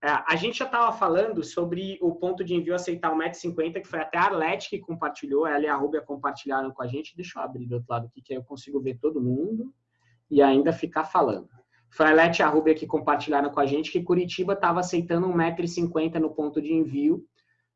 É, a gente já estava falando sobre o ponto de envio aceitar 1,50m, que foi até a Arlete que compartilhou, ela e a Rubia compartilharam com a gente. Deixa eu abrir do outro lado aqui, que aí eu consigo ver todo mundo e ainda ficar falando. Foi a Arlete e a Rubia que compartilharam com a gente que Curitiba estava aceitando 1,50m no ponto de envio,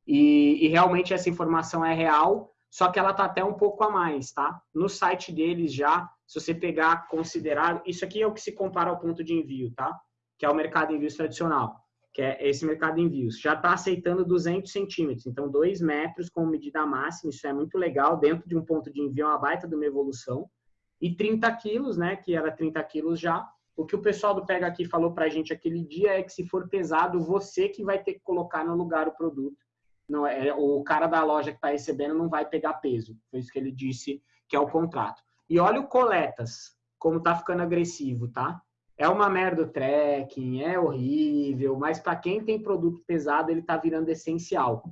e, e realmente essa informação é real, só que ela está até um pouco a mais, tá? No site deles já, se você pegar, considerar, isso aqui é o que se compara ao ponto de envio, tá? Que é o mercado de envios tradicional que é esse mercado de envios, já está aceitando 200 centímetros, então 2 metros como medida máxima, isso é muito legal, dentro de um ponto de envio é uma baita de uma evolução, e 30 quilos, né, que era 30 quilos já, o que o pessoal do Pega Aqui falou para a gente aquele dia é que se for pesado, você que vai ter que colocar no lugar o produto, não é o cara da loja que está recebendo não vai pegar peso, foi isso que ele disse que é o contrato. E olha o coletas, como está ficando agressivo, tá? É uma merda o tracking, é horrível, mas para quem tem produto pesado, ele está virando essencial,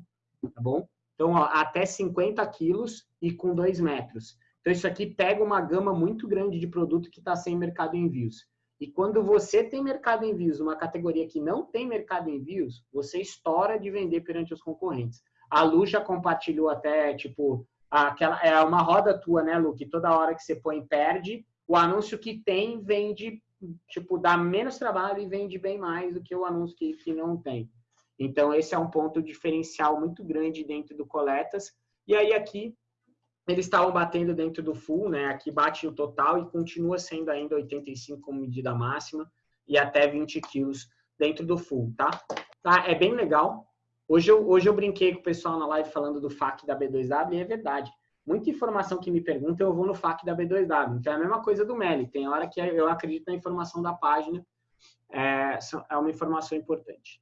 tá bom? Então, ó, até 50 quilos e com 2 metros. Então, isso aqui pega uma gama muito grande de produto que está sem mercado em envios. E quando você tem mercado em envios, uma categoria que não tem mercado em envios, você estoura de vender perante os concorrentes. A Lu já compartilhou até, tipo, aquela, é uma roda tua, né, Lu, que toda hora que você põe, perde. O anúncio que tem vende tipo, dá menos trabalho e vende bem mais do que o anúncio que, que não tem. Então, esse é um ponto diferencial muito grande dentro do Coletas. E aí, aqui, eles estavam batendo dentro do full, né? Aqui bate o total e continua sendo ainda 85 como medida máxima e até 20 quilos dentro do full, tá? tá? É bem legal. Hoje eu, hoje eu brinquei com o pessoal na live falando do FAQ da B2W e é verdade muita informação que me perguntam, eu vou no FAQ da B2W. Então, é a mesma coisa do Meli. Tem hora que eu acredito na informação da página, é, é uma informação importante.